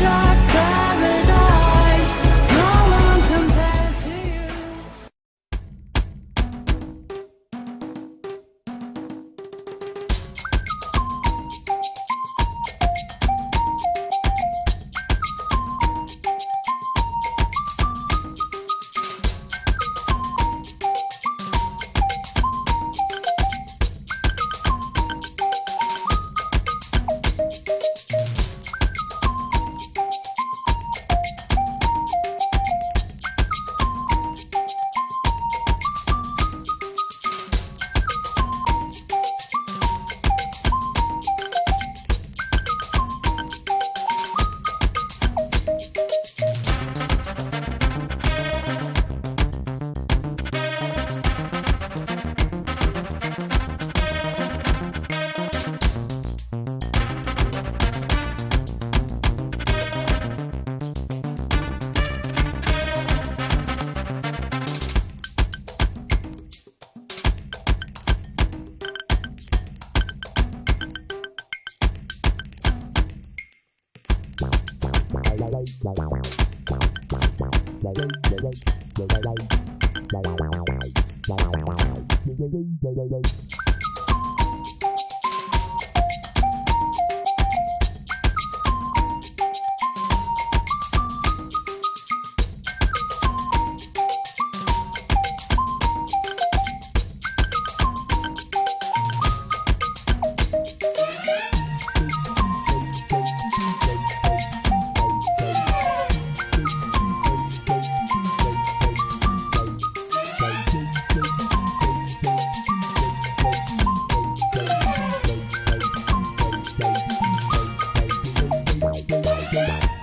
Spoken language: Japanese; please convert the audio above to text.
dark. Bye. you